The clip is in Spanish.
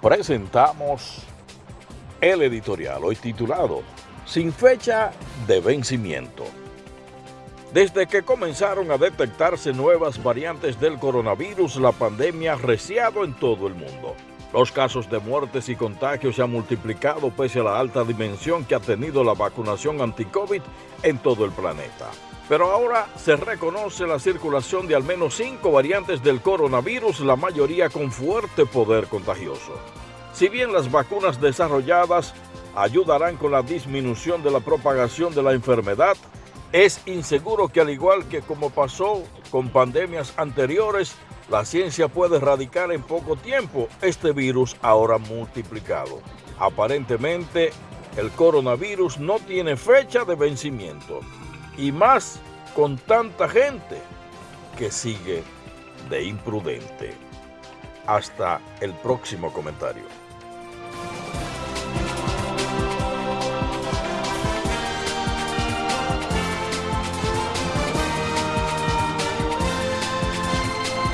presentamos el editorial, hoy titulado Sin fecha de vencimiento. Desde que comenzaron a detectarse nuevas variantes del coronavirus, la pandemia ha reciado en todo el mundo. Los casos de muertes y contagios se han multiplicado pese a la alta dimensión que ha tenido la vacunación anti-COVID en todo el planeta. Pero ahora se reconoce la circulación de al menos cinco variantes del coronavirus, la mayoría con fuerte poder contagioso. Si bien las vacunas desarrolladas ayudarán con la disminución de la propagación de la enfermedad, es inseguro que al igual que como pasó con pandemias anteriores, la ciencia puede erradicar en poco tiempo este virus ahora multiplicado. Aparentemente, el coronavirus no tiene fecha de vencimiento. Y más con tanta gente que sigue de imprudente. Hasta el próximo comentario.